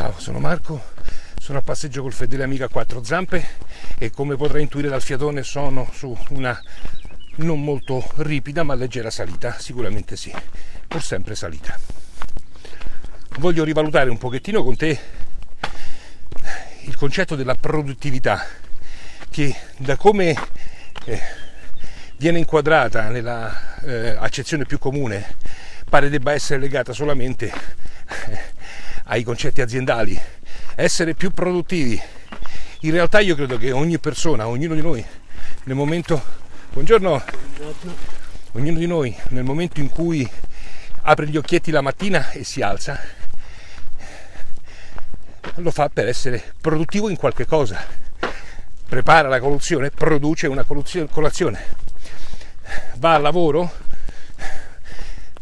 Ciao, sono Marco, sono a passeggio col fedele amico a quattro zampe e come potrai intuire dal fiatone sono su una non molto ripida ma leggera salita, sicuramente sì, pur sempre salita. Voglio rivalutare un pochettino con te il concetto della produttività che da come eh, viene inquadrata nella eh, accezione più comune pare debba essere legata solamente ai concetti aziendali, essere più produttivi. In realtà io credo che ogni persona, ognuno di noi, nel momento... Buongiorno. Buongiorno. Ognuno di noi, nel momento in cui apre gli occhietti la mattina e si alza, lo fa per essere produttivo in qualche cosa. Prepara la colazione, produce una colazione. Va al lavoro,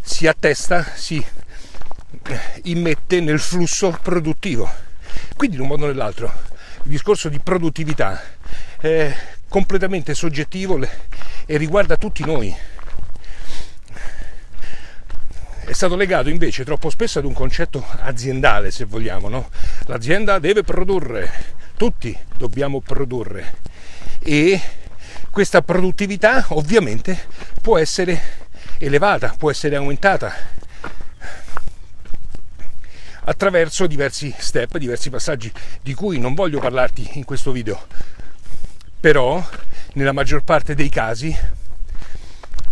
si attesta, si immette nel flusso produttivo. Quindi in un modo o nell'altro il discorso di produttività è completamente soggettivo e riguarda tutti noi. È stato legato invece troppo spesso ad un concetto aziendale, se vogliamo. No? L'azienda deve produrre, tutti dobbiamo produrre e questa produttività ovviamente può essere elevata, può essere aumentata attraverso diversi step, diversi passaggi di cui non voglio parlarti in questo video. Però nella maggior parte dei casi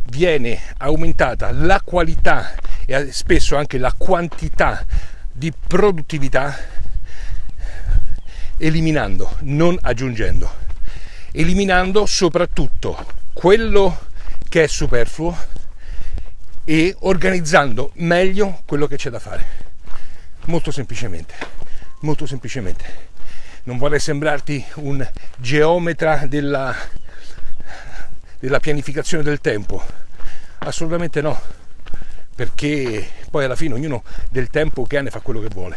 viene aumentata la qualità e spesso anche la quantità di produttività eliminando, non aggiungendo, eliminando soprattutto quello che è superfluo e organizzando meglio quello che c'è da fare. Molto semplicemente, molto semplicemente. Non vorrei sembrarti un geometra della, della pianificazione del tempo. Assolutamente no, perché poi alla fine ognuno del tempo che ha ne fa quello che vuole.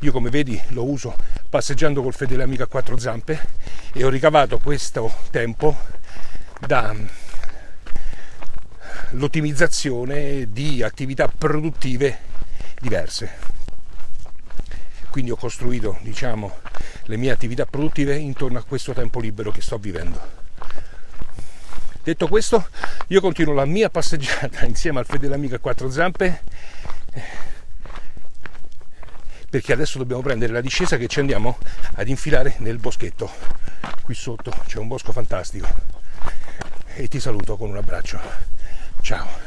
Io come vedi lo uso passeggiando col fedele amico a quattro zampe e ho ricavato questo tempo dall'ottimizzazione di attività produttive diverse quindi ho costruito diciamo, le mie attività produttive intorno a questo tempo libero che sto vivendo. Detto questo, io continuo la mia passeggiata insieme al fedele amico a quattro zampe perché adesso dobbiamo prendere la discesa che ci andiamo ad infilare nel boschetto. Qui sotto c'è un bosco fantastico e ti saluto con un abbraccio. Ciao.